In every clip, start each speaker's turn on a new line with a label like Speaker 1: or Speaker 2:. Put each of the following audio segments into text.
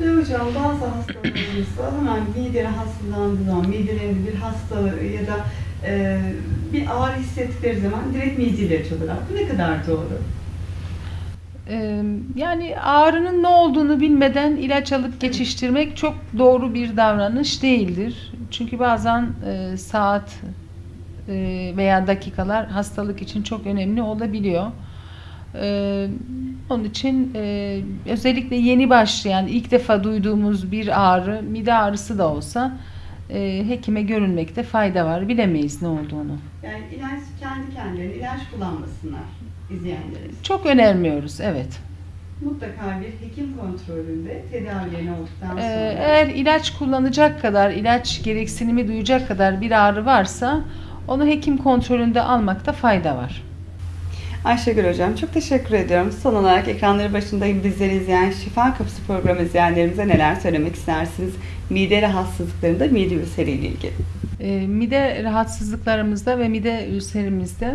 Speaker 1: Ve hocam bazı hastalarımızda hemen mide rahatsızlandığı zaman, midelerinde bir hastalığı ya da e, bir ağrı hissettikleri zaman direkt mide ilacı alırlar. Bu ne kadar doğru?
Speaker 2: Yani ağrının ne olduğunu bilmeden ilaç alıp geçiştirmek çok doğru bir davranış değildir. Çünkü bazen e, saat e, veya dakikalar hastalık için çok önemli olabiliyor. Onun için e, özellikle yeni başlayan, ilk defa duyduğumuz bir ağrı, mide ağrısı da olsa e, hekime görünmekte fayda var. Bilemeyiz ne olduğunu.
Speaker 1: Yani ilaç kendi kendilerine ilaç kullanmasınlar izleyenlerimiz.
Speaker 2: Çok önermiyoruz, evet.
Speaker 1: Mutlaka bir hekim kontrolünde tedavilerini olduktan sonra
Speaker 2: Ee, Eğer ilaç kullanacak kadar, ilaç gereksinimi duyacak kadar bir ağrı varsa onu hekim kontrolünde almakta fayda var.
Speaker 1: Ayşegül Hocam çok teşekkür ediyorum. Son olarak ekranları başında bizleri izleyen Şifa Kapısı programı izleyenlerimize neler söylemek istersiniz? Mide rahatsızlıklarında mide ülseriyle ilgili.
Speaker 2: Ee, mide rahatsızlıklarımızda ve mide ülserimizde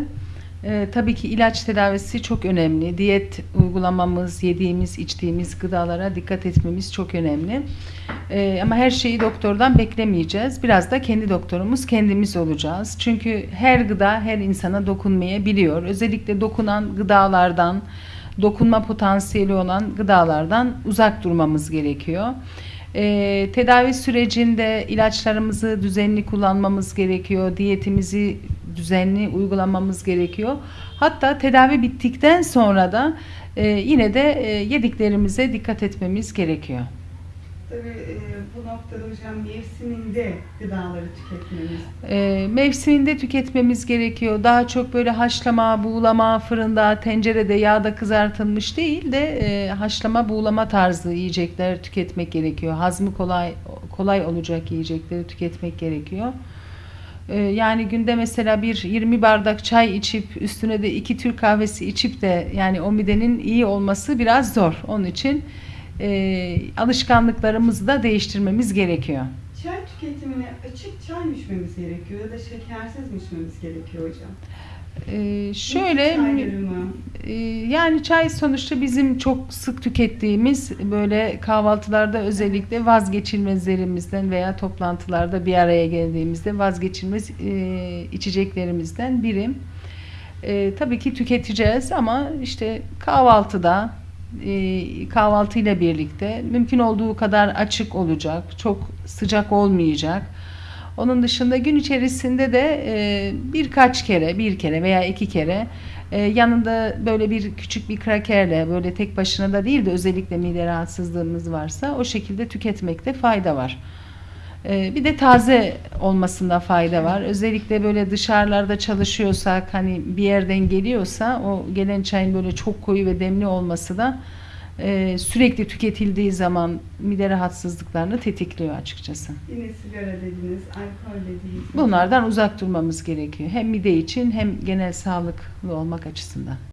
Speaker 2: e, tabii ki ilaç tedavisi çok önemli. Diyet uygulamamız, yediğimiz, içtiğimiz gıdalara dikkat etmemiz çok önemli. Ee, ama her şeyi doktordan beklemeyeceğiz. Biraz da kendi doktorumuz kendimiz olacağız. Çünkü her gıda her insana dokunmayabiliyor. Özellikle dokunan gıdalardan, dokunma potansiyeli olan gıdalardan uzak durmamız gerekiyor. Ee, tedavi sürecinde ilaçlarımızı düzenli kullanmamız gerekiyor. Diyetimizi düzenli uygulamamız gerekiyor. Hatta tedavi bittikten sonra da e, yine de e, yediklerimize dikkat etmemiz gerekiyor.
Speaker 1: Tabii e, bu noktada hocam mevsiminde gıdaları tüketmemiz
Speaker 2: E, mevsiminde tüketmemiz gerekiyor. Daha çok böyle haşlama, buğulama, fırında, tencerede, yağda kızartılmış değil de e, haşlama, buğulama tarzı yiyecekler tüketmek gerekiyor. Hazmı kolay kolay olacak yiyecekleri tüketmek gerekiyor. E, yani günde mesela bir 20 bardak çay içip üstüne de iki Türk kahvesi içip de yani o midenin iyi olması biraz zor. Onun için e, alışkanlıklarımızı da değiştirmemiz gerekiyor.
Speaker 1: Tüketimine açık çay mı içmemiz gerekiyor ya da şekersiz mi içmemiz gerekiyor hocam?
Speaker 2: Ee, şöyle e, yani çay sonuçta bizim çok sık tükettiğimiz böyle kahvaltılarda özellikle vazgeçilmezlerimizden veya toplantılarda bir araya geldiğimizde vazgeçilmez e, içeceklerimizden biri. E, tabii ki tüketeceğiz ama işte kahvaltıda kahvaltıyla birlikte mümkün olduğu kadar açık olacak, çok sıcak olmayacak. Onun dışında gün içerisinde de e, birkaç kere, bir kere veya iki kere e, yanında böyle bir küçük bir krakerle böyle tek başına da değil de özellikle mide rahatsızlığımız varsa o şekilde tüketmekte fayda var. E, bir de taze olmasında fayda var. Özellikle böyle dışarılarda çalışıyorsak hani bir yerden geliyorsa o gelen çayın böyle çok koyu ve demli olması da e, sürekli tüketildiği zaman mide rahatsızlıklarını tetikliyor açıkçası.
Speaker 1: Yine sigara dediniz, alkol dediniz.
Speaker 2: Bunlardan uzak durmamız gerekiyor. Hem mide için hem genel sağlıklı olmak açısından.